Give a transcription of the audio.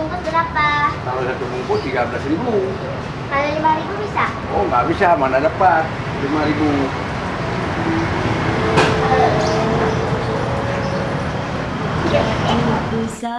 bungkus berapa? Kalau satu bungkus 13 ribu. Kalau lima ribu bisa? Oh nggak bisa, mana dapat lima ribu. Bisa